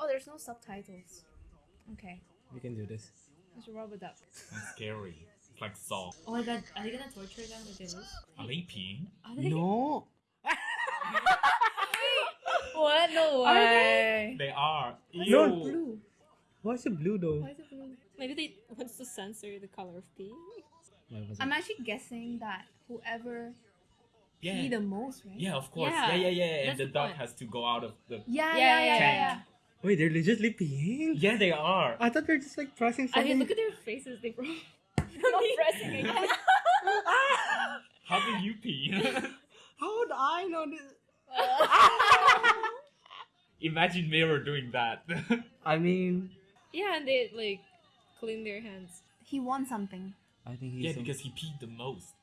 Oh, there's no subtitles. Okay, We can do this. it's a rubber duck. Sounds scary. It's like Saw. Oh my god, are they gonna torture them if they lose? Are they peeing? Are they? No. What? No Are way. They are. No, Ew. Blue. Why is it blue though? Why is it blue? Maybe they wants to censor the color of pee. Why was it? I'm actually guessing that whoever Yeah. pee the most, right? Yeah, of course. Yeah, Yeah, yeah, yeah. And the the duck point. has to go out of the. Yeah, Yeah, yeah, yeah, yeah, yeah. yeah. Wait, they're legitimately peeing? Yeah, they are. I thought they're just like pressing something. I mean, look at their faces. They broke. Not pressing again. How do you pee? How would I know this? Imagine Mirror doing that. I mean, Yeah, and they like clean their hands. he won something. I think he's. yeah, some- because he peed the most.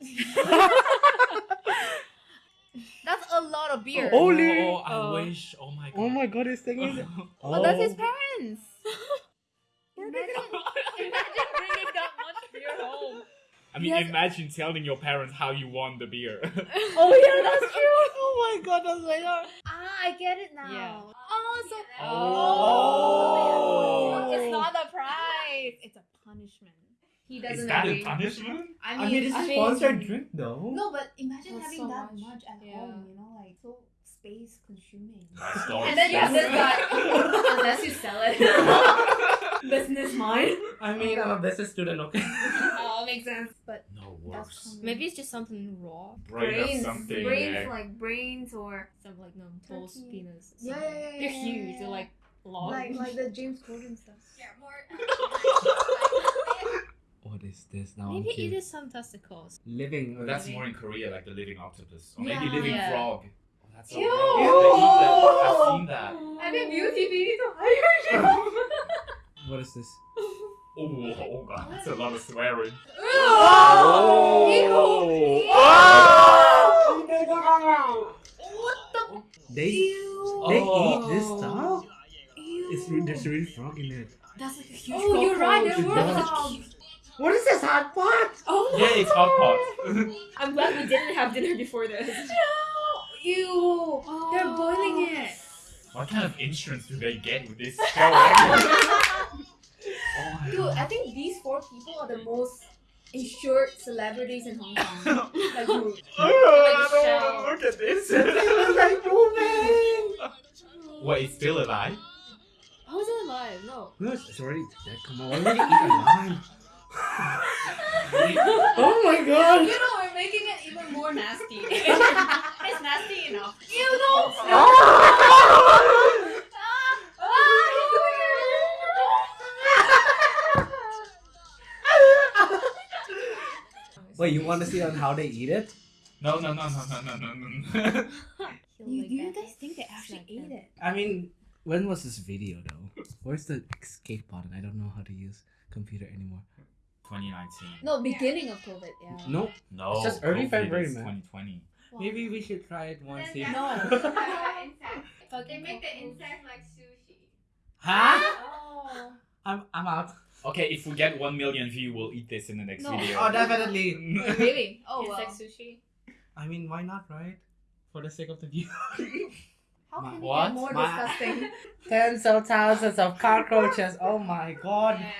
That's a lot of beer. Oh, Holy- Oh, I Oh. wish. Oh my god. Oh my god, he's taking it. Well, that's his Oh. parents. Imagine, imagine bringing that much beer home. I mean, Yes. imagine telling your parents how you won the beer. Oh yeah, that's true. Oh my god, that's like. Ah, I get it now. Yeah. Oh, so Oh. it's not a prize. It's a punishment. He doesn't Is that a punishment? I mean, I mean, it's I a mean- sponsored drink though. No, but imagine That's having so that much. much, at Yeah. home. You know, like so space consuming. Nice story. And then you have this guy, unless you sell it. Business mind. I mean, I'm a business student, okay? Oh, makes sense. But No that's worse. Maybe it's just something raw. Brain brains, something. brains yeah. like brains or Some like no toast Turkey. penis. Yeah, something. yeah, yeah, They're yeah, huge. yeah, They're like long. like like the James Corden stuff. What is this now? Maybe I'm it curious. is some testicles. living. But that's more in Korea, like the living octopus. Or Yeah. maybe living Yeah. frog. Oh, that's so Ew. gross. They eat that. I've seen that. I mean, beauty baby to hire What is this? Oh, oh god, that's a lot of swearing. Oh! What oh. the? They they Oh. eat this oh. stuff. Ew. It's re- there's really frog in it. That's like a huge. Oh, you're right. cockroach. There were That was a frogs. What is this hot pot? Oh no. Yeah, it's hot pot. I'm glad we didn't have dinner before this. No! Ew. They're oh. boiling it. what kind of insurance do they get with this show? Eh? oh my Dude, I think these four people are the most insured celebrities in Hong Kong. like, dude. Oh, look at this. like moving. Wait, it's still alive? How is it alive? No. No, it's it's already dead. Come on, why would you eat alive? oh my god! You know, we're making it even more nasty. it's nasty enough. You know. Wait, you want to see on how they eat it? No, no, no, no, no, no, no, no. You, do you guys think they actually ate it? I mean, when was this video though? Where's the escape button? I don't know how to use computer anymore. 2019. No, beginning of COVID, yeah. No, No, It's just early COVID February, is man. 2020. maybe we should try it once. See. No. They make the insect like sushi. Huh? Oh. I'm I'm out. Okay, if we get 1 million views, we'll eat this in the next No. video. Oh, definitely. Really? Oh, it's well. like sushi. I mean, why not, right? For the sake of the view. How My- can what? it get more My- disgusting? Tens of thousands of cockroaches. Oh my god. Yeah.